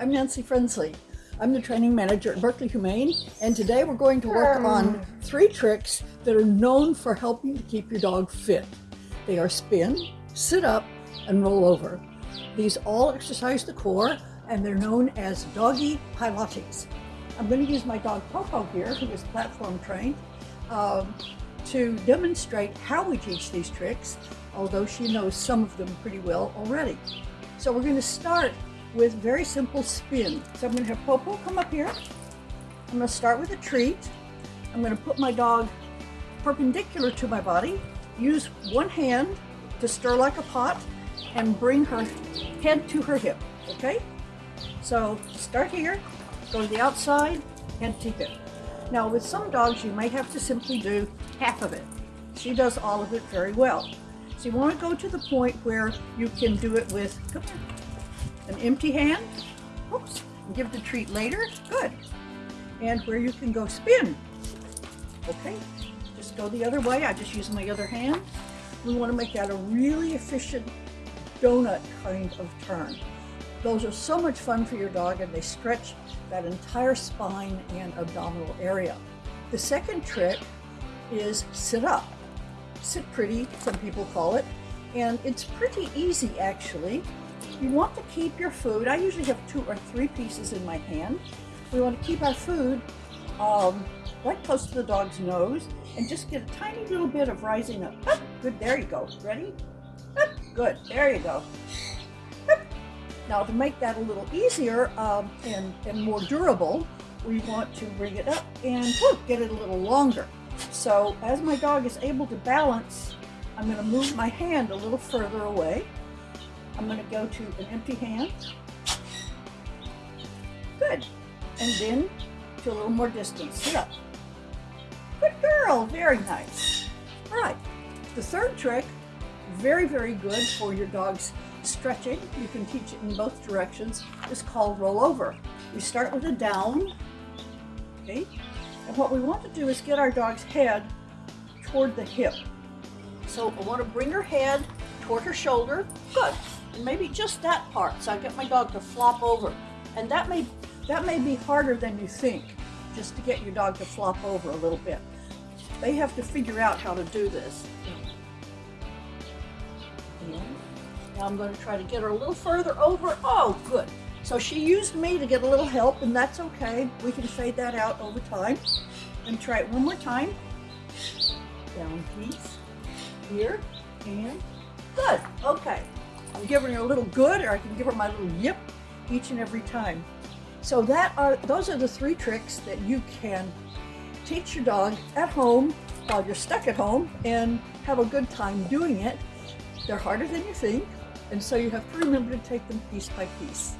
I'm Nancy Frensley. I'm the training manager at Berkeley Humane, and today we're going to work on three tricks that are known for helping to keep your dog fit. They are spin, sit up, and roll over. These all exercise the core, and they're known as doggy pilates. I'm going to use my dog Popo here, who is platform trained, um, to demonstrate how we teach these tricks, although she knows some of them pretty well already. So we're going to start with very simple spin. So I'm going to have Popo come up here. I'm going to start with a treat. I'm going to put my dog perpendicular to my body, use one hand to stir like a pot, and bring her head to her hip, okay? So start here, go to the outside, head to hip. Now with some dogs, you might have to simply do half of it. She does all of it very well. So you want to go to the point where you can do it with an empty hand. Oops, give the treat later. Good. And where you can go spin. Okay, just go the other way. I just use my other hand. We want to make that a really efficient donut kind of turn. Those are so much fun for your dog and they stretch that entire spine and abdominal area. The second trick is sit up. Sit pretty, some people call it, and it's pretty easy actually. You want to keep your food, I usually have two or three pieces in my hand. We want to keep our food um, right close to the dog's nose and just get a tiny little bit of rising up. Good, there you go. Ready? Good, there you go. Now to make that a little easier um, and, and more durable, we want to bring it up and whoo, get it a little longer. So as my dog is able to balance, I'm going to move my hand a little further away. I'm going to go to an empty hand. Good. And then to a little more distance. Sit up. Good girl. Very nice. All right. The third trick, very, very good for your dog's stretching. You can teach it in both directions. is called roll over. We start with a down. Okay. And what we want to do is get our dog's head toward the hip. So I want to bring her head toward her shoulder. Good. And maybe just that part. So I get my dog to flop over. And that may that may be harder than you think, just to get your dog to flop over a little bit. They have to figure out how to do this. Now I'm going to try to get her a little further over. Oh, good. So she used me to get a little help, and that's okay. We can fade that out over time. And try it one more time. Down piece. Here. And good. Okay. I'm giving her a little good, or I can give her my little yip each and every time. So that are those are the three tricks that you can teach your dog at home while you're stuck at home and have a good time doing it. They're harder than you think, and so you have to remember to take them piece by piece.